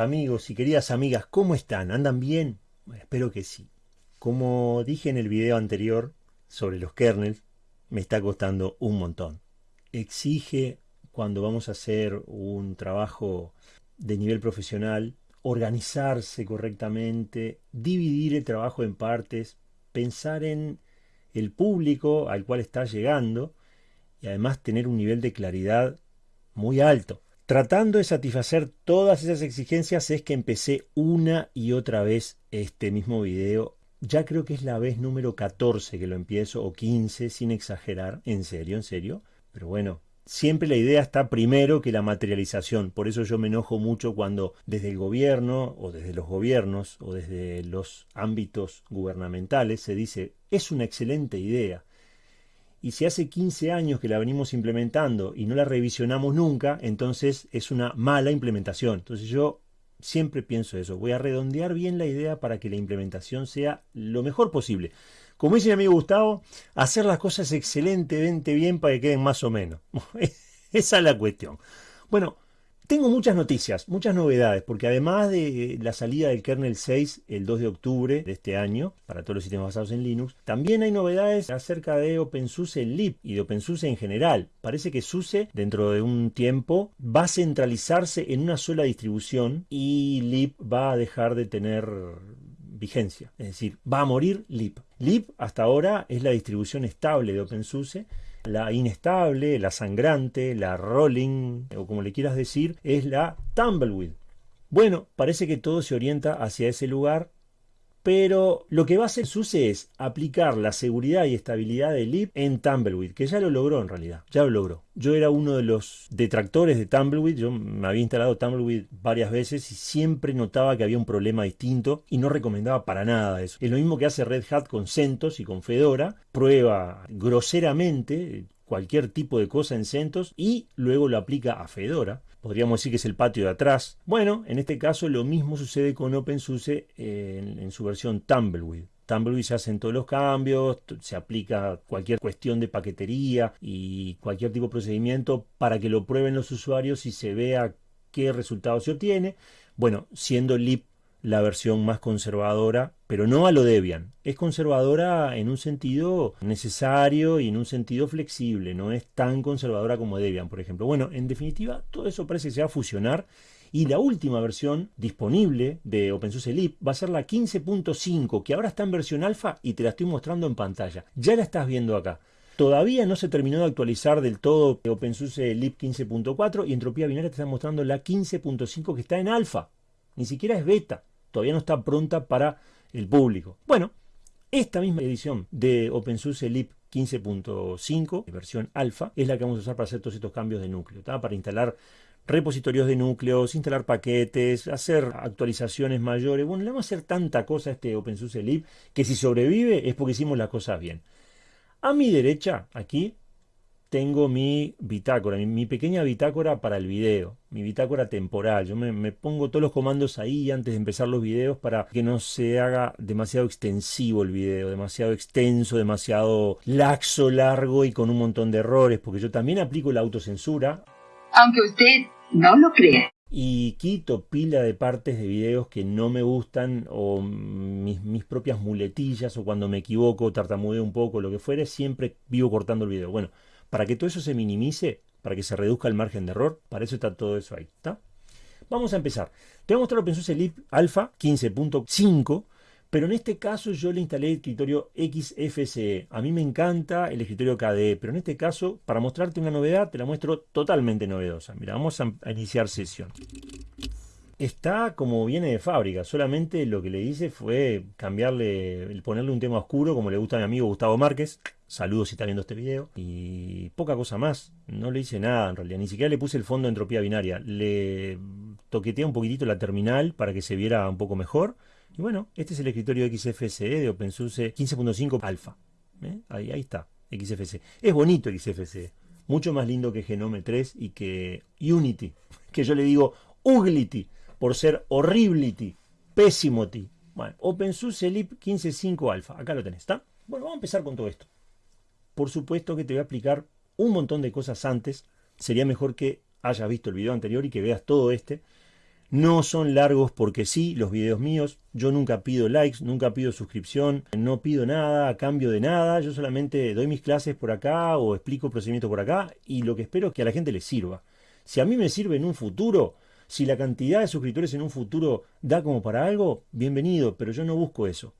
Amigos y queridas amigas, ¿cómo están? ¿Andan bien? espero que sí. Como dije en el video anterior sobre los kernels, me está costando un montón. Exige cuando vamos a hacer un trabajo de nivel profesional, organizarse correctamente, dividir el trabajo en partes, pensar en el público al cual está llegando y además tener un nivel de claridad muy alto. Tratando de satisfacer todas esas exigencias es que empecé una y otra vez este mismo video. Ya creo que es la vez número 14 que lo empiezo, o 15, sin exagerar, en serio, en serio. Pero bueno, siempre la idea está primero que la materialización. Por eso yo me enojo mucho cuando desde el gobierno, o desde los gobiernos, o desde los ámbitos gubernamentales se dice, es una excelente idea y si hace 15 años que la venimos implementando y no la revisionamos nunca, entonces es una mala implementación. Entonces yo siempre pienso eso, voy a redondear bien la idea para que la implementación sea lo mejor posible. Como dice mi amigo Gustavo, hacer las cosas excelentemente bien para que queden más o menos. Esa es la cuestión. Bueno, tengo muchas noticias, muchas novedades, porque además de la salida del kernel 6 el 2 de octubre de este año, para todos los sistemas basados en Linux, también hay novedades acerca de OpenSUSE Lib y de OpenSUSE en general. Parece que SUSE dentro de un tiempo va a centralizarse en una sola distribución y Lib va a dejar de tener vigencia, es decir, va a morir Lib. Lib hasta ahora es la distribución estable de OpenSUSE la inestable, la sangrante, la rolling, o como le quieras decir, es la tumbleweed. Bueno, parece que todo se orienta hacia ese lugar pero lo que va a hacer SUSE es aplicar la seguridad y estabilidad de lib en Tumbleweed, que ya lo logró en realidad, ya lo logró. Yo era uno de los detractores de Tumbleweed, yo me había instalado Tumbleweed varias veces y siempre notaba que había un problema distinto y no recomendaba para nada eso. Es lo mismo que hace Red Hat con CentOS y con Fedora, prueba groseramente cualquier tipo de cosa en CentOS y luego lo aplica a Fedora podríamos decir que es el patio de atrás. Bueno, en este caso lo mismo sucede con OpenSUSE en, en su versión Tumbleweed. Tumbleweed se hacen todos los cambios, se aplica cualquier cuestión de paquetería y cualquier tipo de procedimiento para que lo prueben los usuarios y se vea qué resultado se obtiene. Bueno, siendo lib la versión más conservadora, pero no a lo Debian. Es conservadora en un sentido necesario y en un sentido flexible, no es tan conservadora como Debian, por ejemplo. Bueno, en definitiva, todo eso parece que se va a fusionar y la última versión disponible de OpenSUSE Lib va a ser la 15.5, que ahora está en versión alfa y te la estoy mostrando en pantalla. Ya la estás viendo acá. Todavía no se terminó de actualizar del todo OpenSUSE Lib 15.4 y Entropía Binaria te está mostrando la 15.5 que está en alfa. Ni siquiera es beta todavía no está pronta para el público. Bueno, esta misma edición de OpenSUSE Lib 15.5, versión alfa, es la que vamos a usar para hacer todos estos cambios de núcleo, para instalar repositorios de núcleos, instalar paquetes, hacer actualizaciones mayores. Bueno, le vamos a hacer tanta cosa a este OpenSUSE Lib que si sobrevive es porque hicimos las cosas bien. A mi derecha, aquí, tengo mi bitácora, mi, pequeña bitácora para el video, mi bitácora temporal. Yo me, pongo todos los comandos ahí antes de empezar los videos para que no se haga demasiado extensivo el video, demasiado extenso, demasiado laxo, largo y con un montón de errores, porque yo también aplico la autocensura. Aunque usted no lo crea. Y quito pila de partes de videos que no me gustan o mis, mis propias muletillas o cuando me equivoco, tartamudeo un poco, lo que fuere, siempre vivo cortando el video. Bueno, para que todo eso se minimice, para que se reduzca el margen de error, para eso está todo eso ahí. ¿está? Vamos a empezar. Te voy a mostrar OpenSUSE Lib Alpha 15.5, pero en este caso yo le instalé el escritorio XFCE. A mí me encanta el escritorio KDE, pero en este caso, para mostrarte una novedad, te la muestro totalmente novedosa. Mira, vamos a iniciar sesión está como viene de fábrica, solamente lo que le hice fue cambiarle, ponerle un tema oscuro como le gusta a mi amigo Gustavo Márquez, saludos si está viendo este video, y poca cosa más, no le hice nada en realidad, ni siquiera le puse el fondo de entropía binaria, le toqueteé un poquitito la terminal para que se viera un poco mejor, y bueno, este es el escritorio XFCE de OpenSUSE 15.5 Alpha, ¿eh? ahí, ahí está, XFCE, es bonito XFCE, mucho más lindo que Genome 3 y que Unity, que yo le digo Uglity, por ser horriblity, ti. Bueno, OpenSUSE Lib 15.5 Alpha, acá lo tenés, ¿está? Bueno, vamos a empezar con todo esto. Por supuesto que te voy a explicar un montón de cosas antes. Sería mejor que hayas visto el video anterior y que veas todo este. No son largos porque sí, los videos míos. Yo nunca pido likes, nunca pido suscripción, no pido nada a cambio de nada. Yo solamente doy mis clases por acá o explico procedimientos por acá y lo que espero es que a la gente le sirva. Si a mí me sirve en un futuro, si la cantidad de suscriptores en un futuro da como para algo, bienvenido, pero yo no busco eso.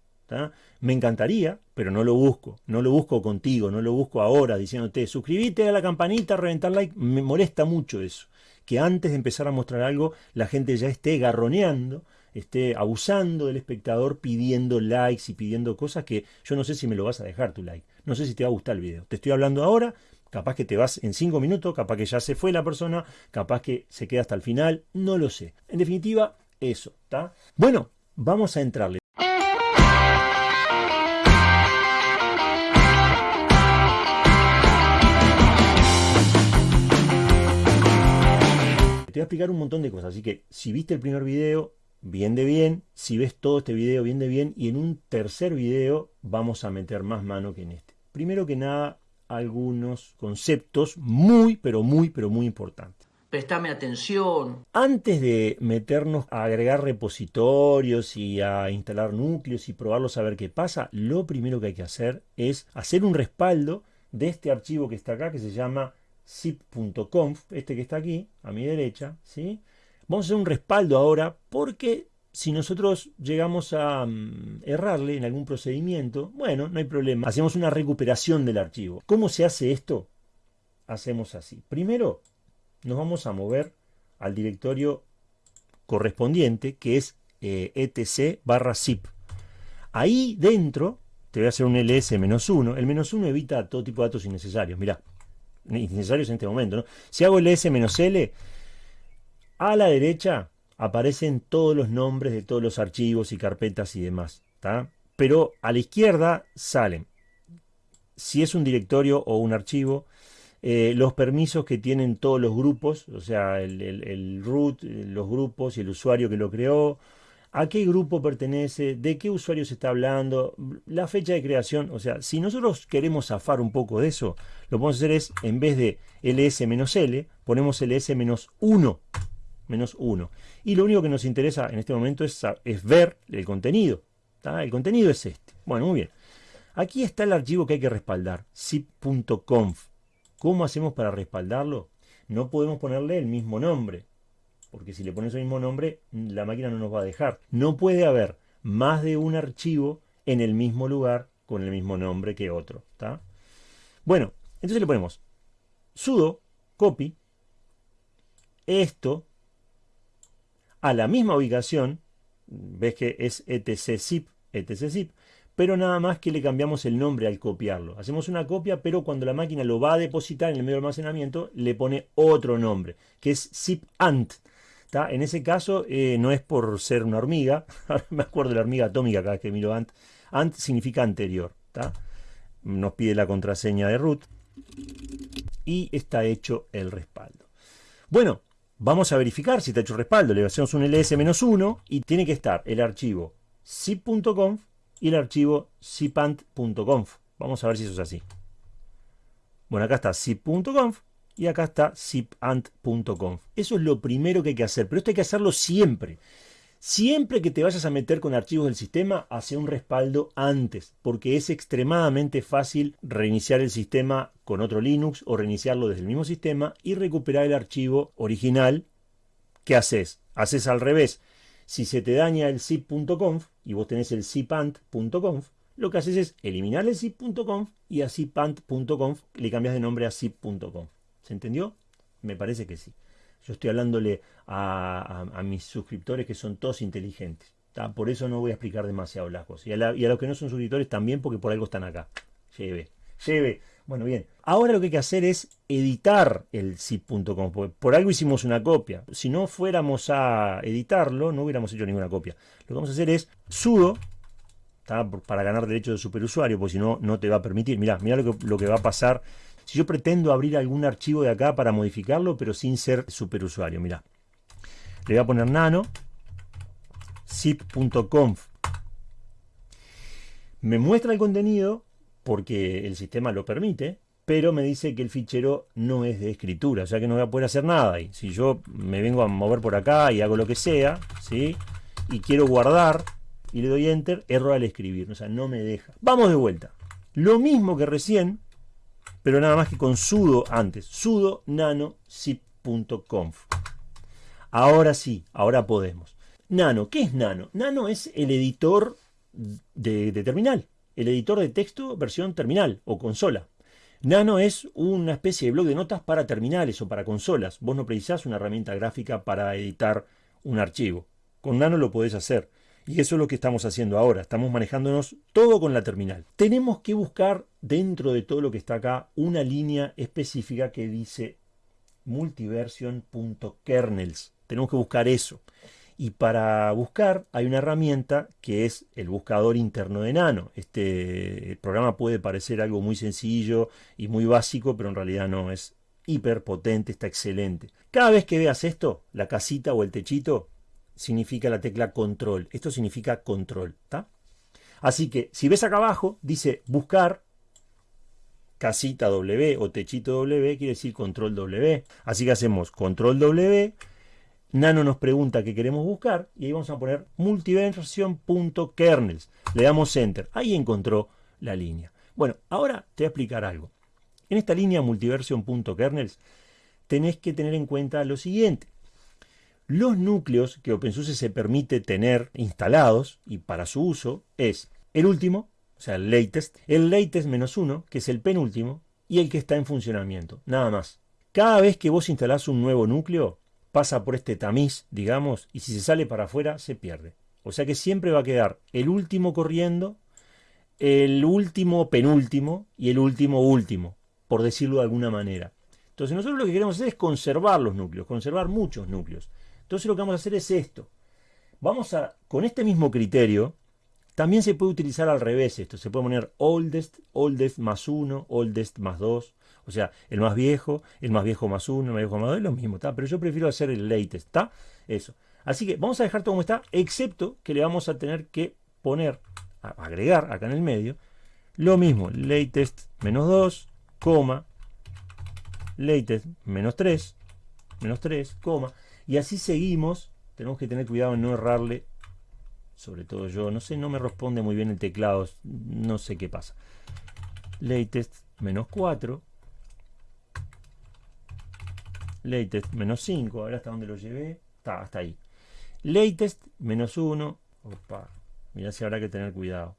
Me encantaría, pero no lo busco. No lo busco contigo, no lo busco ahora diciéndote suscríbete a la campanita, reventar like. Me molesta mucho eso. Que antes de empezar a mostrar algo, la gente ya esté garroneando, esté abusando del espectador, pidiendo likes y pidiendo cosas que yo no sé si me lo vas a dejar tu like. No sé si te va a gustar el video. Te estoy hablando ahora, capaz que te vas en cinco minutos, capaz que ya se fue la persona, capaz que se queda hasta el final, no lo sé. En definitiva, eso, ¿está? Bueno, vamos a entrarle. Explicar un montón de cosas, así que si viste el primer video, bien de bien, si ves todo este video, bien de bien, y en un tercer video vamos a meter más mano que en este. Primero que nada, algunos conceptos muy, pero muy, pero muy importantes. Prestame atención. Antes de meternos a agregar repositorios y a instalar núcleos y probarlos a ver qué pasa, lo primero que hay que hacer es hacer un respaldo de este archivo que está acá, que se llama zip.conf, este que está aquí, a mi derecha, ¿sí? Vamos a hacer un respaldo ahora porque si nosotros llegamos a mm, errarle en algún procedimiento, bueno, no hay problema. Hacemos una recuperación del archivo. ¿Cómo se hace esto? Hacemos así. Primero, nos vamos a mover al directorio correspondiente, que es eh, etc barra zip. Ahí dentro, te voy a hacer un ls-1. El menos 1 evita todo tipo de datos innecesarios. Mirá, innecesarios en este momento. ¿no? Si hago el S-L, a la derecha aparecen todos los nombres de todos los archivos y carpetas y demás. Pero a la izquierda salen, si es un directorio o un archivo, eh, los permisos que tienen todos los grupos, o sea, el root, los grupos y el usuario que lo creó, a qué grupo pertenece, de qué usuario se está hablando, la fecha de creación. O sea, si nosotros queremos zafar un poco de eso, lo que a hacer es, en vez de ls-l, ponemos ls-1. Menos 1. Y lo único que nos interesa en este momento es, es ver el contenido. El contenido es este. Bueno, muy bien. Aquí está el archivo que hay que respaldar, zip.conf. ¿Cómo hacemos para respaldarlo? No podemos ponerle el mismo nombre porque si le pones el mismo nombre, la máquina no nos va a dejar. No puede haber más de un archivo en el mismo lugar con el mismo nombre que otro. ¿está? Bueno, entonces le ponemos sudo copy esto a la misma ubicación, ves que es etczip, etczip, pero nada más que le cambiamos el nombre al copiarlo. Hacemos una copia, pero cuando la máquina lo va a depositar en el medio de almacenamiento, le pone otro nombre, que es zipant. En ese caso, eh, no es por ser una hormiga, me acuerdo de la hormiga atómica cada vez que miro ant, ant significa anterior, nos pide la contraseña de root y está hecho el respaldo. Bueno, vamos a verificar si está hecho el respaldo, le hacemos un ls-1 y tiene que estar el archivo zip.conf y el archivo zipant.conf. Vamos a ver si eso es así. Bueno, acá está zip.conf y acá está zipant.conf. Eso es lo primero que hay que hacer, pero esto hay que hacerlo siempre. Siempre que te vayas a meter con archivos del sistema, hace un respaldo antes, porque es extremadamente fácil reiniciar el sistema con otro Linux o reiniciarlo desde el mismo sistema y recuperar el archivo original. ¿Qué haces? Haces al revés. Si se te daña el zip.conf y vos tenés el zipant.conf, lo que haces es eliminar el zip.conf y a zipant.conf le cambias de nombre a zip.conf. ¿Se entendió? Me parece que sí. Yo estoy hablándole a, mis suscriptores que son todos inteligentes. Por eso no voy a explicar demasiado las cosas. Y a, los que no son suscriptores también porque por algo están acá. Lleve, lleve. Bueno, bien. Ahora lo que hay que hacer es editar el zip.com. Por algo hicimos una copia. Si no fuéramos a editarlo, no hubiéramos hecho ninguna copia. Lo que vamos a hacer es sudo para ganar derecho de superusuario, porque si no, no te va a permitir. Mirá, mirá lo que, lo que va a pasar si yo pretendo abrir algún archivo de acá para modificarlo, pero sin ser superusuario, mira. Le voy a poner nano, zip.conf. Me muestra el contenido porque el sistema lo permite, pero me dice que el fichero no es de escritura, o sea que no voy a poder hacer nada. Y si yo me vengo a mover por acá y hago lo que sea, ¿sí? y quiero guardar, y le doy enter, error al escribir, o sea, no me deja. Vamos de vuelta. Lo mismo que recién, pero nada más que con sudo antes, sudo nano zip.conf. Ahora sí, ahora podemos. Nano, ¿qué es Nano? Nano es el editor de, de terminal, el editor de texto versión terminal o consola. Nano es una especie de blog de notas para terminales o para consolas. Vos no precisás una herramienta gráfica para editar un archivo. Con Nano lo podés hacer. Y eso es lo que estamos haciendo ahora. Estamos manejándonos todo con la terminal. Tenemos que buscar dentro de todo lo que está acá una línea específica que dice multiversion.kernels. Tenemos que buscar eso. Y para buscar hay una herramienta que es el buscador interno de Nano. Este programa puede parecer algo muy sencillo y muy básico, pero en realidad no, es hiper potente, está excelente. Cada vez que veas esto, la casita o el techito, significa la tecla control. Esto significa control. ¿está? Así que si ves acá abajo, dice buscar casita W o techito W, quiere decir control W. Así que hacemos control W. Nano nos pregunta qué queremos buscar y ahí vamos a poner multiversion.kernels. Le damos enter. Ahí encontró la línea. Bueno, ahora te voy a explicar algo. En esta línea multiversion.kernels tenés que tener en cuenta lo siguiente. Los núcleos que OpenSUSE se permite tener instalados y para su uso es el último, o sea, el latest, el latest menos uno, que es el penúltimo, y el que está en funcionamiento, nada más. Cada vez que vos instalás un nuevo núcleo, pasa por este tamiz, digamos, y si se sale para afuera, se pierde. O sea que siempre va a quedar el último corriendo, el último penúltimo y el último último, por decirlo de alguna manera. Entonces nosotros lo que queremos hacer es conservar los núcleos, conservar muchos núcleos. Entonces lo que vamos a hacer es esto. Vamos a, con este mismo criterio, también se puede utilizar al revés esto. Se puede poner oldest, oldest más 1, oldest más 2. O sea, el más viejo, el más viejo más 1, el más viejo más 2, es lo mismo, ¿está? Pero yo prefiero hacer el latest, ¿está? Eso. Así que vamos a dejar todo como está, excepto que le vamos a tener que poner, agregar acá en el medio, lo mismo, latest menos 2, coma, latest menos 3, menos 3, coma, y así seguimos. Tenemos que tener cuidado en no errarle. Sobre todo yo. No sé, no me responde muy bien el teclado. No sé qué pasa. Latest menos 4. Latest menos 5. Ahora hasta dónde lo llevé. Está, hasta ahí. Latest menos 1. Opa. Mirá si habrá que tener cuidado.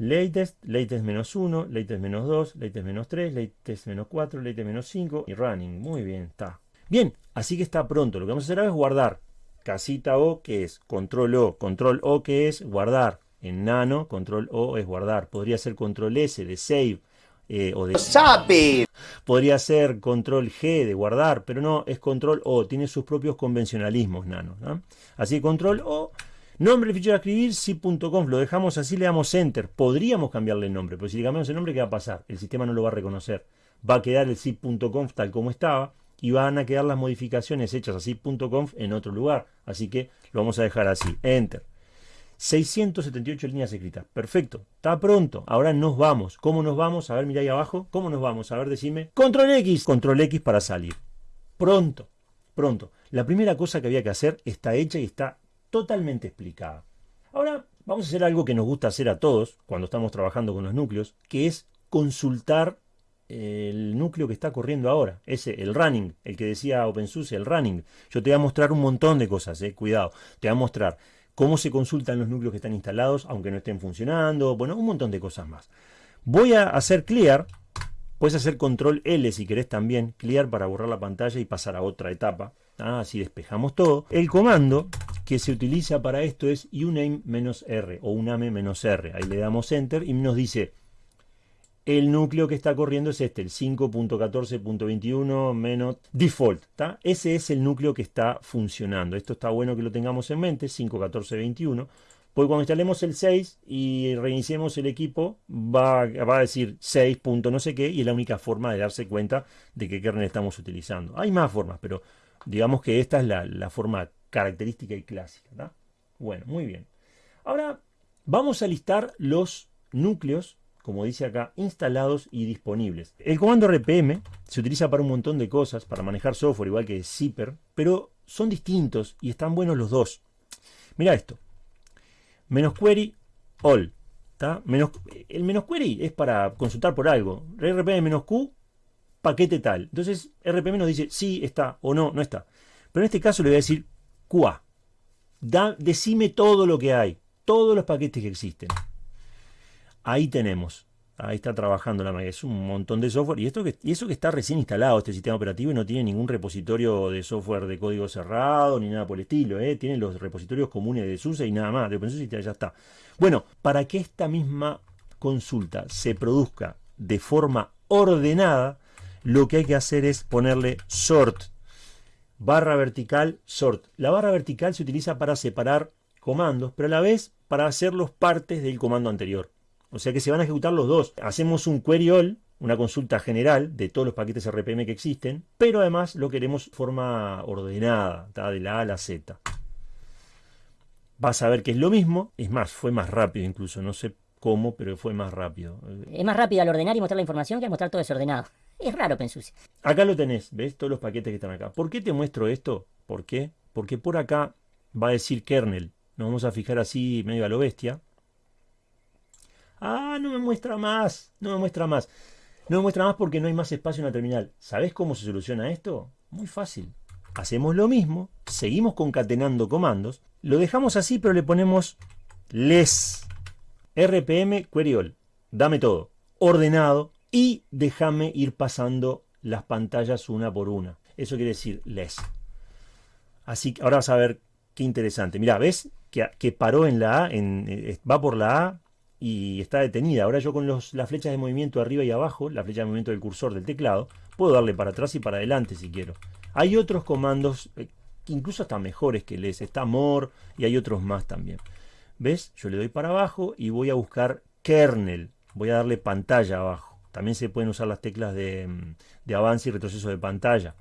Latest, latest menos 1, latest menos 2, latest menos 3, latest menos 4, latest menos 5 y running. Muy bien, está. Bien, así que está pronto. Lo que vamos a hacer ahora es guardar. Casita O, que es control O, control O, que es guardar. En nano, control O es guardar. Podría ser control S de save eh, o de... ¡Sabe! Podría ser control G de guardar, pero no, es control O. Tiene sus propios convencionalismos nano. Así control O Nombre fichero a escribir, si.conf, lo dejamos así, le damos enter. Podríamos cambiarle el nombre, pero si le cambiamos el nombre, ¿qué va a pasar? El sistema no lo va a reconocer. Va a quedar el zip.conf tal como estaba y van a quedar las modificaciones hechas a zip.conf en otro lugar. Así que lo vamos a dejar así, enter. 678 líneas escritas. Perfecto. Está pronto. Ahora nos vamos. ¿Cómo nos vamos? A ver, mira ahí abajo. ¿Cómo nos vamos? A ver, decime. Control X. Control X para salir. Pronto. Pronto. La primera cosa que había que hacer está hecha y está totalmente explicada. Ahora vamos a hacer algo que nos gusta hacer a todos cuando estamos trabajando con los núcleos, que es consultar el núcleo que está corriendo ahora, ese, el running, el que decía OpenSUSE, el running. Yo te voy a mostrar un montón de cosas, eh, cuidado. Te voy a mostrar cómo se consultan los núcleos que están instalados, aunque no estén funcionando, bueno, un montón de cosas más. Voy a hacer clear, puedes hacer control L si querés también, clear para borrar la pantalla y pasar a otra etapa. Así despejamos todo. El comando que se utiliza para esto es uname-r o uname-r. Ahí le damos enter y nos dice el núcleo que está corriendo es este, el 5.14.21 menos default. Ese es el núcleo que está funcionando. Esto está bueno que lo tengamos en mente, 5.14.21. Porque cuando instalemos el 6 y reiniciemos el equipo, va, va, a decir 6. no sé qué, y es la única forma de darse cuenta de qué kernel estamos utilizando. Hay más formas, pero digamos que esta es la, la forma característica y clásica. Bueno, muy bien. Ahora vamos a listar los núcleos, como dice acá, instalados y disponibles. El comando RPM se utiliza para un montón de cosas, para manejar software igual que Zipper, pero son distintos y están buenos los dos. Mira esto. Menos query all. Menos, el menos query es para consultar por algo. RPM menos Q, paquete tal. Entonces RPM nos dice sí está o no, no está. Pero en este caso le voy a decir QA. Da, decime todo lo que hay, todos los paquetes que existen. Ahí tenemos. Ahí está trabajando la máquina. Es un montón de software. Y, esto que, y eso que está recién instalado este sistema operativo y no tiene ningún repositorio de software de código cerrado ni nada por el estilo. ¿eh? Tiene los repositorios comunes de SUSE y nada más. De OpenSUSE ya está. Bueno, para que esta misma consulta se produzca de forma ordenada, lo que hay que hacer es ponerle sort. Barra vertical, sort. La barra vertical se utiliza para separar comandos, pero a la vez para hacerlos partes del comando anterior. O sea que se van a ejecutar los dos. Hacemos un query all, una consulta general de todos los paquetes RPM que existen, pero además lo queremos forma ordenada, de la A a la Z. Vas a ver que es lo mismo, es más, fue más rápido incluso, no sé cómo, pero fue más rápido. Es más rápido al ordenar y mostrar la información que al mostrar todo desordenado. Es raro, Pensusi. Acá lo tenés, ¿ves? Todos los paquetes que están acá. ¿Por qué te muestro esto? ¿Por qué? Porque por acá va a decir kernel. Nos vamos a fijar así medio a lo bestia. Ah, no me muestra más, no me muestra más. No me muestra más porque no hay más espacio en la terminal. ¿Sabes cómo se soluciona esto? Muy fácil. Hacemos lo mismo, seguimos concatenando comandos, lo dejamos así pero le ponemos les rpm query all. Dame todo, ordenado y déjame ir pasando las pantallas una por una. Eso quiere decir les. Así que ahora vas a ver qué interesante. Mira, ¿ves? Que, paró en la A, en, eh, va por la A, y está detenida. Ahora yo con los, las flechas de movimiento arriba y abajo, la flecha de movimiento del cursor del teclado, puedo darle para atrás y para adelante si quiero. Hay otros comandos eh, incluso están mejores que les. Está more y hay otros más también. ¿Ves? Yo le doy para abajo y voy a buscar kernel. Voy a darle pantalla abajo. También se pueden usar las teclas de, mm, de avance y retroceso de pantalla.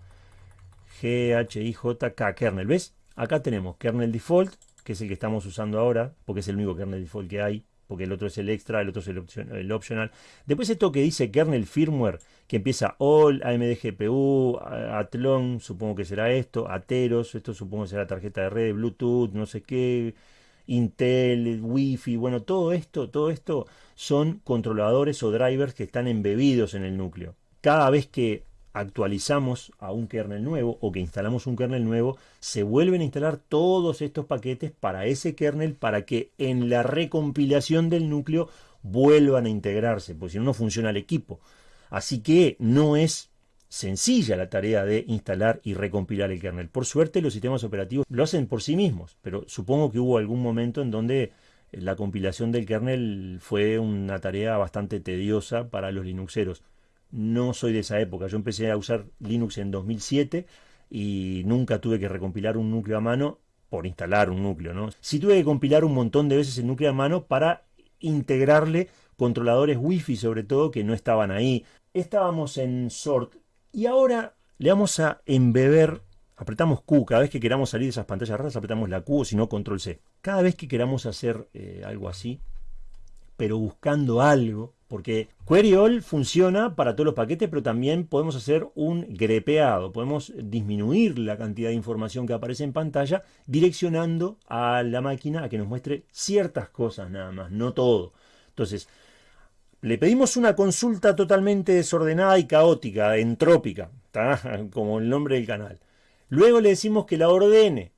G, H, I, J, K, kernel. ¿Ves? Acá tenemos kernel default, que es el que estamos usando ahora, porque es el único kernel default que hay porque el otro es el extra, el otro es el, optional. Después esto que dice kernel firmware, que empieza all, AMD GPU, Athlon, supongo que será esto, Ateros, esto supongo que será tarjeta de red, Bluetooth, no sé qué, Intel, Wi-Fi, bueno, todo esto, todo esto son controladores o drivers que están embebidos en el núcleo. Cada vez que actualizamos a un kernel nuevo o que instalamos un kernel nuevo, se vuelven a instalar todos estos paquetes para ese kernel para que en la recompilación del núcleo vuelvan a integrarse, porque si no, no funciona el equipo. Así que no es sencilla la tarea de instalar y recompilar el kernel. Por suerte los sistemas operativos lo hacen por sí mismos, pero supongo que hubo algún momento en donde la compilación del kernel fue una tarea bastante tediosa para los linuxeros no soy de esa época. Yo empecé a usar Linux en 2007 y nunca tuve que recompilar un núcleo a mano por instalar un núcleo, ¿no? Sí tuve que compilar un montón de veces el núcleo a mano para integrarle controladores wifi sobre todo que no estaban ahí. Estábamos en sort y ahora le vamos a embeber, apretamos Q, cada vez que queramos salir de esas pantallas raras apretamos la Q o si no control C. Cada vez que queramos hacer eh, algo así, pero buscando algo, porque Query All funciona para todos los paquetes, pero también podemos hacer un grepeado, podemos disminuir la cantidad de información que aparece en pantalla direccionando a la máquina a que nos muestre ciertas cosas nada más, no todo. Entonces, le pedimos una consulta totalmente desordenada y caótica, entrópica, como el nombre del canal. Luego le decimos que la ordene.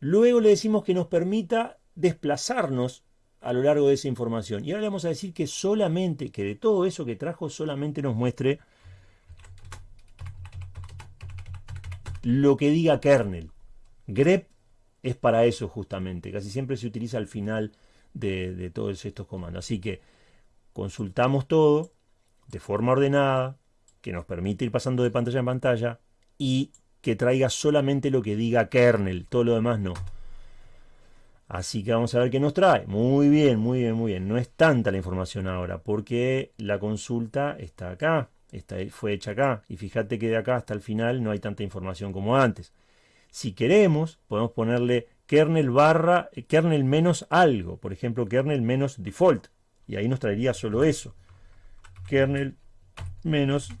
Luego le decimos que nos permita desplazarnos a lo largo de esa información. Y ahora le vamos a decir que solamente, que de todo eso que trajo, solamente nos muestre lo que diga kernel. grep es para eso justamente, casi siempre se utiliza al final de, de todos estos comandos. Así que consultamos todo de forma ordenada, que nos permite ir pasando de pantalla en pantalla y que traiga solamente lo que diga kernel, todo lo demás no. Así que vamos a ver qué nos trae. Muy bien, muy bien, muy bien. No es tanta la información ahora porque la consulta está acá. Esta fue hecha acá. Y fíjate que de acá hasta el final no hay tanta información como antes. Si queremos, podemos ponerle kernel barra, kernel menos algo. Por ejemplo, kernel menos default. Y ahí nos traería solo eso. Kernel menos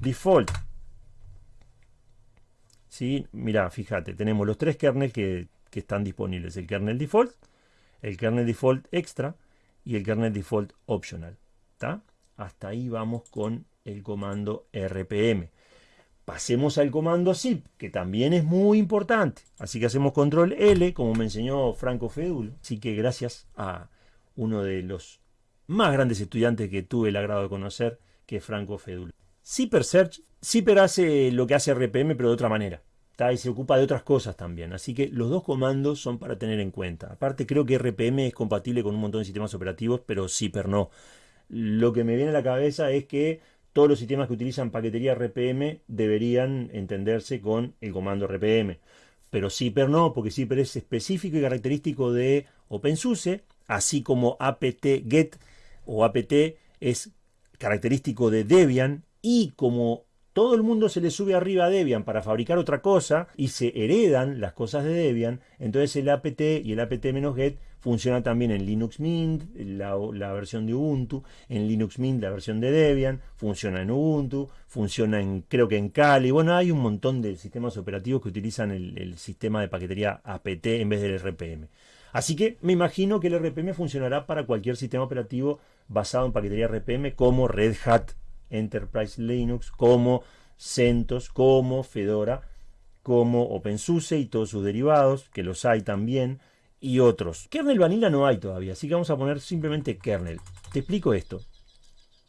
default. ¿Sí? Mira, fíjate, tenemos los tres kernels que, que están disponibles. El kernel default, el kernel default extra y el kernel default optional. Hasta ahí vamos con el comando rpm. Pasemos al comando zip, que también es muy importante. Así que hacemos control L, como me enseñó Franco Fedulo. Así que gracias a uno de los más grandes estudiantes que tuve el agrado de conocer, que es Franco Fedulo. Zipper Search, Zipper hace lo que hace RPM, pero de otra manera. Y se ocupa de otras cosas también. Así que los dos comandos son para tener en cuenta. Aparte, creo que RPM es compatible con un montón de sistemas operativos, pero Zipper no. Lo que me viene a la cabeza es que todos los sistemas que utilizan paquetería RPM deberían entenderse con el comando RPM. Pero Zipper no, porque Zipper es específico y característico de OpenSUSE, así como apt-get o apt es característico de Debian y como todo el mundo se le sube arriba a Debian para fabricar otra cosa y se heredan las cosas de Debian, entonces el apt y el apt-get funciona también en Linux Mint, la, versión de Ubuntu, en Linux Mint la versión de Debian, funciona en Ubuntu, funciona en creo que en Kali, bueno, hay un montón de sistemas operativos que utilizan el, el sistema de paquetería apt en vez del RPM. Así que me imagino que el RPM funcionará para cualquier sistema operativo basado en paquetería RPM como Red Hat Enterprise Linux, como CentOS, como Fedora, como OpenSUSE y todos sus derivados, que los hay también, y otros. Kernel Vanilla no hay todavía, así que vamos a poner simplemente kernel. Te explico esto.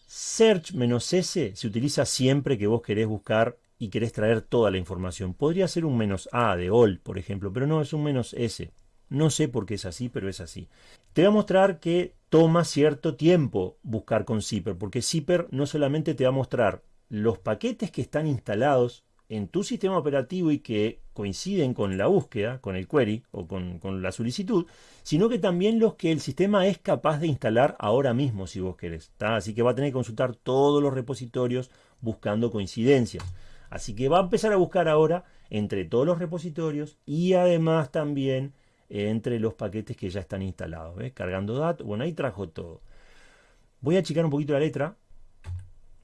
Search-S se utiliza siempre que vos querés buscar y querés traer toda la información. Podría ser un menos A de all, por ejemplo, pero no, es un menos S. No sé por qué es así, pero es así. Te voy a mostrar que toma cierto tiempo buscar con Zipper, porque Zipper no solamente te va a mostrar los paquetes que están instalados en tu sistema operativo y que coinciden con la búsqueda, con el query o con, la solicitud, sino que también los que el sistema es capaz de instalar ahora mismo si vos querés. Así que va a tener que consultar todos los repositorios buscando coincidencias. Así que va a empezar a buscar ahora entre todos los repositorios y además también entre los paquetes que ya están instalados. Cargando datos. Bueno, ahí trajo todo. Voy a achicar un poquito la letra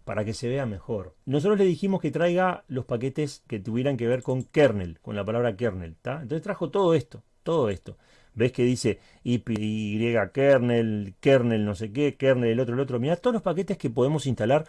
para que se vea mejor. Nosotros le dijimos que traiga los paquetes que tuvieran que ver con kernel, con la palabra kernel. Entonces trajo todo esto, todo esto. ¿Ves que dice y kernel, kernel no sé qué, kernel el otro, el otro? Mira, todos los paquetes que podemos instalar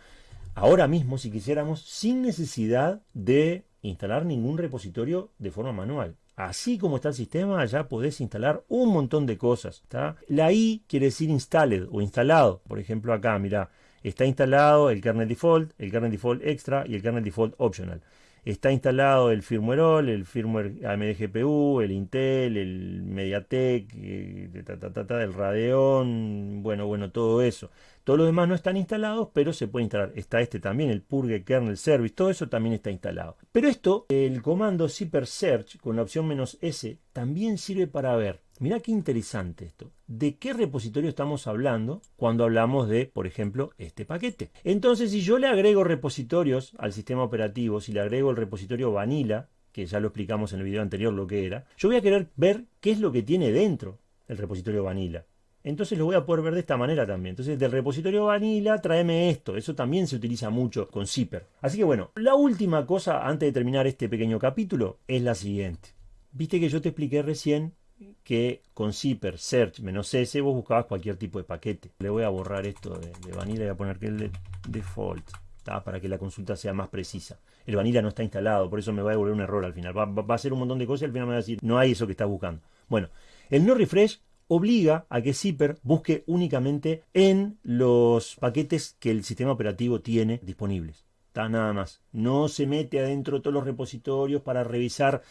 ahora mismo si quisiéramos sin necesidad de instalar ningún repositorio de forma manual. Así como está el sistema, ya podés instalar un montón de cosas. La I quiere decir installed o instalado. Por ejemplo, acá, mira, está instalado el kernel default, el kernel default extra y el kernel default optional. Está instalado el firmware all, el firmware AMD GPU, el Intel, el MediaTek, eh, el Radeon, bueno, bueno, todo eso. Todos los demás no están instalados, pero se puede instalar. Está este también, el Purge Kernel Service, todo eso también está instalado. Pero esto, el comando zipper search con la opción "-s", también sirve para ver, mira qué interesante esto, de qué repositorio estamos hablando cuando hablamos de, por ejemplo, este paquete. Entonces, si yo le agrego repositorios al sistema operativo, si le agrego el repositorio Vanilla, que ya lo explicamos en el video anterior lo que era, yo voy a querer ver qué es lo que tiene dentro el repositorio Vanilla. Entonces lo voy a poder ver de esta manera también. Entonces del repositorio Vanilla tráeme esto. Eso también se utiliza mucho con Zipper. Así que bueno, la última cosa antes de terminar este pequeño capítulo es la siguiente. Viste que yo te expliqué recién que con Zipper search "-s vos buscabas cualquier tipo de paquete. Le voy a borrar esto de, Vanilla y voy a poner que el de default. para que la consulta sea más precisa. El Vanilla no está instalado, por eso me va a devolver un error al final. Va, va a hacer un montón de cosas y al final me va a decir, no hay eso que estás buscando. Bueno, el no refresh obliga a que Zipper busque únicamente en los paquetes que el sistema operativo tiene disponibles. Está nada más. No se mete adentro de todos los repositorios para revisar.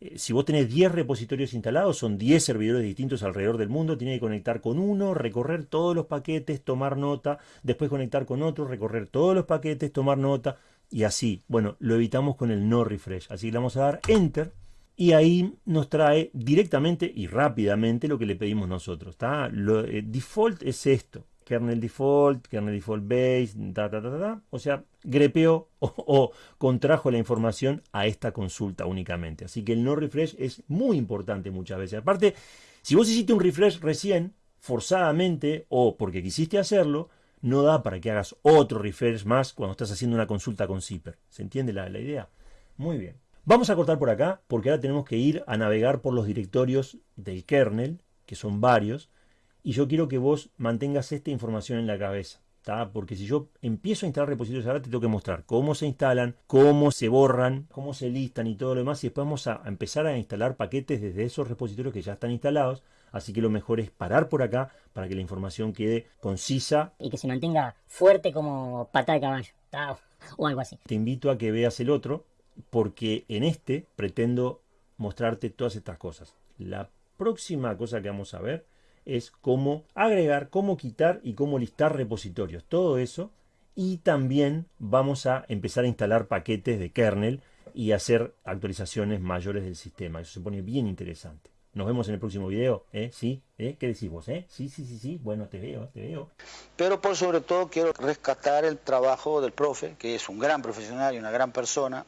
Eh, si vos tenés 10 repositorios instalados, son 10 servidores distintos alrededor del mundo, tiene que conectar con uno, recorrer todos los paquetes, tomar nota, después conectar con otro, recorrer todos los paquetes, tomar nota, y así. Bueno, lo evitamos con el no refresh. Así le vamos a dar enter y ahí nos trae directamente y rápidamente lo que le pedimos nosotros. Lo, eh, default es esto, kernel default, kernel default base, o sea, grepeó o, contrajo la información a esta consulta únicamente. Así que el no refresh es muy importante muchas veces. Aparte, si vos hiciste un refresh recién, forzadamente o porque quisiste hacerlo, no da para que hagas otro refresh más cuando estás haciendo una consulta con Zipper. ¿Se entiende la, la idea? Muy bien. Vamos a cortar por acá porque ahora tenemos que ir a navegar por los directorios del kernel, que son varios, y yo quiero que vos mantengas esta información en la cabeza. Porque si yo empiezo a instalar repositorios ahora, te tengo que mostrar cómo se instalan, cómo se borran, cómo se listan y todo lo demás. Y después vamos a empezar a instalar paquetes desde esos repositorios que ya están instalados. Así que lo mejor es parar por acá para que la información quede concisa. Y que se mantenga fuerte como pata de caballo. O algo así. Te invito a que veas el otro, porque en este pretendo mostrarte todas estas cosas. La próxima cosa que vamos a ver es cómo agregar, cómo quitar y cómo listar repositorios. Todo eso. Y también vamos a empezar a instalar paquetes de kernel y hacer actualizaciones mayores del sistema. Eso se pone bien interesante. Nos vemos en el próximo video, ¿eh? ¿Sí? ¿Eh? ¿Qué decís vos? Eh? Sí, sí, sí, sí. Bueno, te veo, te veo. Pero por sobre todo quiero rescatar el trabajo del profe, que es un gran profesional y una gran persona,